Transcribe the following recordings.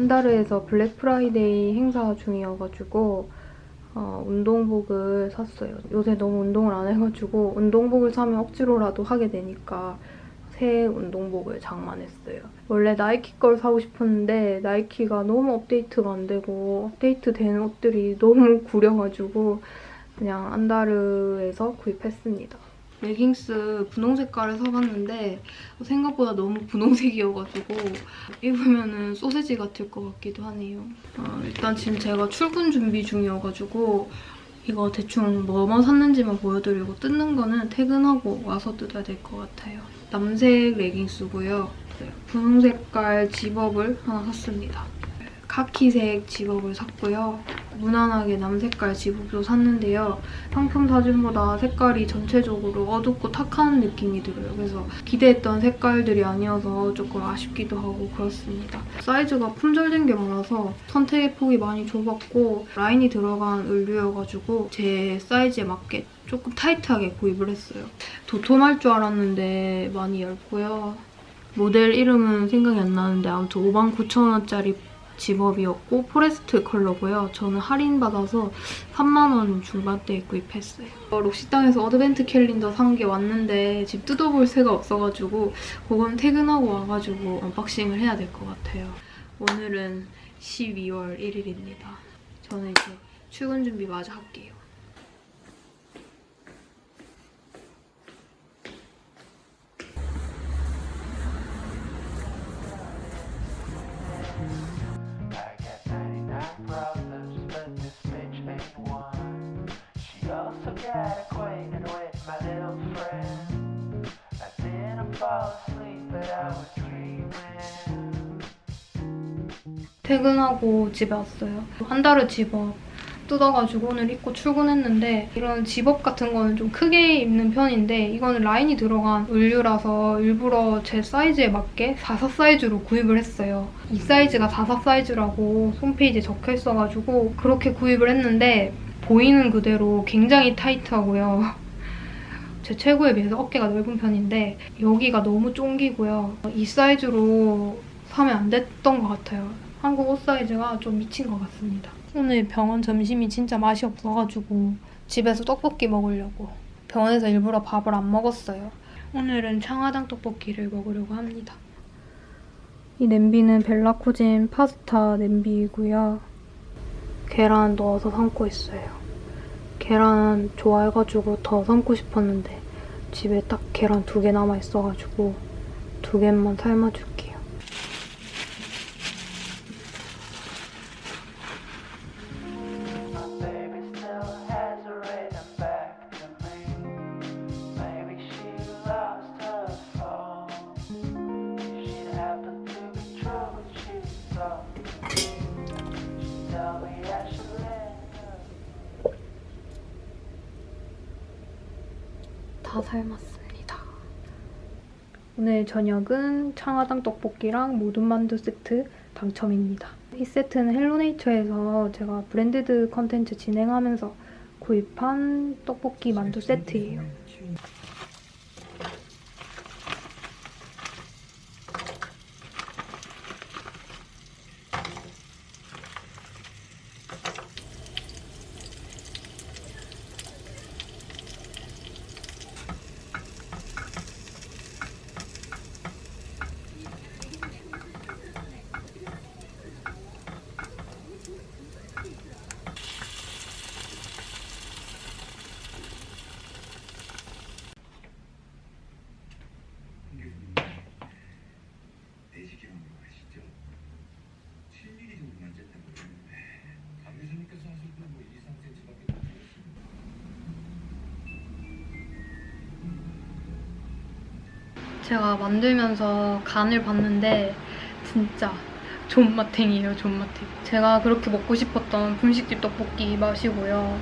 안다르에서 블랙 프라이데이 행사 중이어가지고 어, 운동복을 샀어요. 요새 너무 운동을 안 해가지고 운동복을 사면 억지로라도 하게 되니까 새 운동복을 장만했어요. 원래 나이키 걸 사고 싶었는데 나이키가 너무 업데이트가 안 되고 업데이트 된 옷들이 너무 구려가지고 그냥 안다르에서 구입했습니다. 레깅스 분홍 색깔을 사봤는데 생각보다 너무 분홍색이어가지고 입으면 소세지 같을 것 같기도 하네요. 어, 일단 지금 제가 출근 준비 중이어가지고 이거 대충 뭐만 샀는지만 보여드리고 뜯는 거는 퇴근하고 와서 뜯어야 될 것 같아요. 남색 레깅스고요. 분홍 색깔 집업을 하나 샀습니다. 카키색 집업을 샀고요. 무난하게 남색깔 집업도 샀는데요. 상품 사진보다 색깔이 전체적으로 어둡고 탁한 느낌이 들어요. 그래서 기대했던 색깔들이 아니어서 조금 아쉽기도 하고 그렇습니다. 사이즈가 품절된 게 많아서 선택의 폭이 많이 좁았고 라인이 들어간 의류여가지고 제 사이즈에 맞게 조금 타이트하게 구입을 했어요. 도톰할 줄 알았는데 많이 얇고요. 모델 이름은 생각이 안 나는데 아무튼 59,000원짜리 zip-up이었고 forest 컬러고요. 저는 할인받아서 3만원 중반대에 구입했어요. 어, 록시땅에서 advent calendar 산 게 왔는데 지금 뜯어볼 새가 없어가지고 그건 퇴근하고 와가지고 unboxing을 해야 될 것 같아요. 오늘은 12월 1일입니다. 저는 이제 출근 준비 마저 할게요. Got acquainted with my little friend. I didn't fall asleep, but I was dreaming. 퇴근하고 집에 왔어요. 한 달을 집업 뜯어가지고 오늘 입고 출근했는데 이런 집업 같은 거는 좀 크게 입는 편인데 이거는 라인이 들어간 의류라서 일부러 제 사이즈에 맞게 44 사이즈로 구입을 했어요. 이 사이즈가 44 사이즈라고 홈페이지에 적혀 있어가지고 그렇게 구입을 했는데 보이는 그대로 굉장히 타이트하고요. 제 체구에 비해서 어깨가 넓은 편인데 여기가 너무 쫑기고요. 이 사이즈로 사면 안 됐던 것 같아요. 한국 옷 사이즈가 좀 미친 것 같습니다. 오늘 병원 점심이 진짜 맛이 없어가지고 집에서 떡볶이 먹으려고 병원에서 일부러 밥을 안 먹었어요. 오늘은 창화당 떡볶이를 먹으려고 합니다. 이 냄비는 벨라쿠진 파스타 냄비이고요. 계란 넣어서 삶고 있어요. 계란 좋아해가지고 더 삶고 싶었는데 집에 딱 계란 두 개 남아있어가지고 두 개만 삶아줄게요. 삶았습니다. 오늘 저녁은 창화당 떡볶이랑 모든 만두 세트 당첨입니다. 이 세트는 헬로네이처에서 제가 브랜드드 컨텐츠 진행하면서 구입한 떡볶이 만두 세트예요. 내시경으로 하시죠. 7mm 정도만 쨌다고 그러는데 강 교수님께서 하실 때뭐 2, 3cm밖에 못 되겠습니다. 제가 만들면서 간을 봤는데 진짜 존맛탱이에요, 존맛탱. 제가 그렇게 먹고 싶었던 분식집 떡볶이 맛이고요.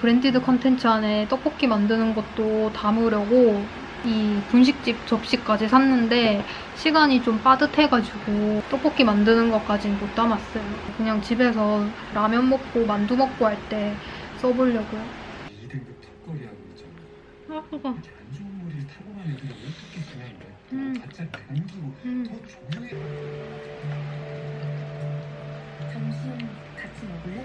branded 컨텐츠 안에 떡볶이 만드는 것도 담으려고 이 분식집 접시까지 샀는데 시간이 좀 빠듯해가지고 떡볶이 만드는 것까지는 못 담았어요. 그냥 집에서 라면 먹고 만두 먹고 할 때 써보려고요. 2등급 턱걸이하고 있잖아. 아. 이렇게 안 좋은 머리를 타고난 애들이 어떻게 그냥 음. 자체 변주고 음. 더 조용해. 점심 같이 먹을래?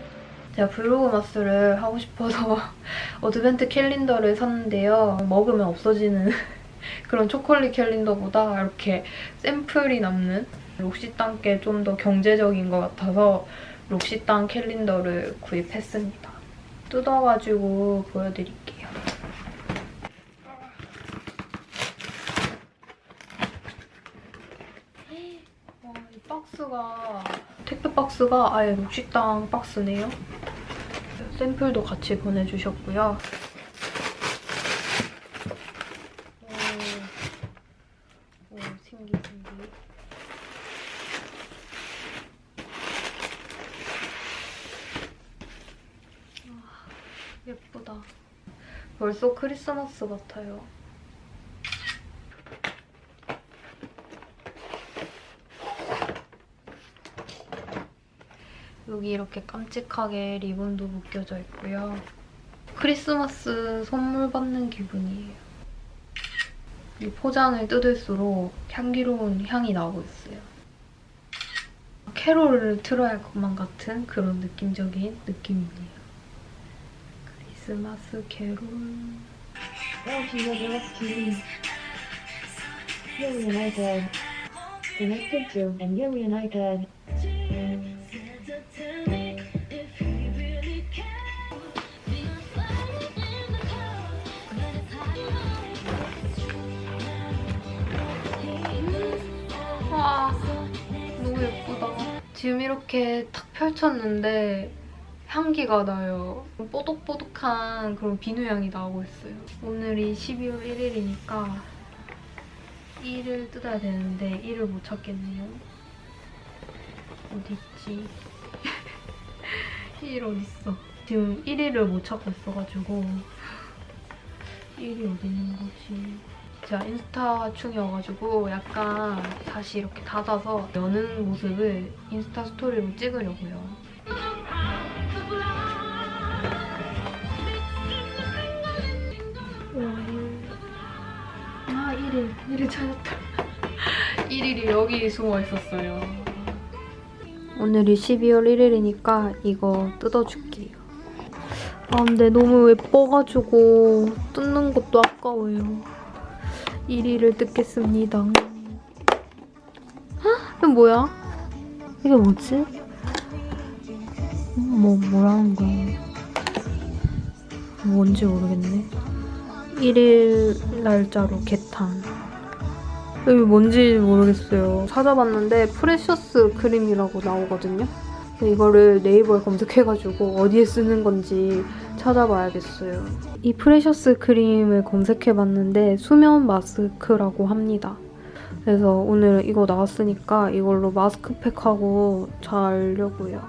제가 Vlogmas를 하고 싶어서 advent 캘린더를 샀는데요. 먹으면 없어지는 그런 초콜릿 캘린더보다 이렇게 샘플이 남는 록시땅 게 좀 더 경제적인 것 같아서 록시땅 캘린더를 구입했습니다. 뜯어가지고 보여드릴게요. 와, 이 박스가 택배 박스가 아예 록시땅 박스네요. 샘플도 같이 보내주셨고요. 오, 오 신기 신기. 와, 예쁘다. 벌써 크리스마스 같아요. 여기 이렇게 깜찍하게 리본도 묶여져 있고요. 크리스마스 선물 받는 기분이에요. 이 포장을 뜯을수록 향기로운 향이 나오고 있어요. 캐롤을 틀어야 할 것만 같은 그런 느낌적인 느낌이네요. 크리스마스 캐롤. 어, 진짜. Here United. Connected to and Here United. 와, 너무 예쁘다. 지금 이렇게 탁 펼쳤는데 향기가 나요. 뽀독뽀독한 그런 비누 향이 나오고 있어요. 오늘이 12월 1일이니까 1을 뜯어야 되는데 1을 못 찾겠네요. 어딨지? 1 어딨어? 지금 1위를 못 찾고 있어가지고 1이 어디 있는 거지? 제가 인스타 충이어가지고 약간 다시 이렇게 닫아서 여는 모습을 인스타 스토리로 찍으려고요. 1일 1일 찾았다. 1일이 여기 숨어 있었어요. 오늘이 12월 1일이니까 이거 뜯어줄게요. 아 근데 너무 예뻐가지고 뜯는 것도 아까워요. 1위를 뜯겠습니다. 헉, 이게 뭐야? 이게 뭐지? 음, 뭐 뭐라는 거야? 뭔지 모르겠네. 1일 날짜로 개탄. 여기 뭔지 모르겠어요. 찾아봤는데 precious 크림이라고 나오거든요. 이거를 네이버에 검색해가지고 어디에 쓰는 건지 찾아봐야겠어요. 이 precious 크림을 검색해봤는데 수면 마스크라고 합니다. 그래서 오늘 이거 나왔으니까 이걸로 마스크팩하고 자려고요.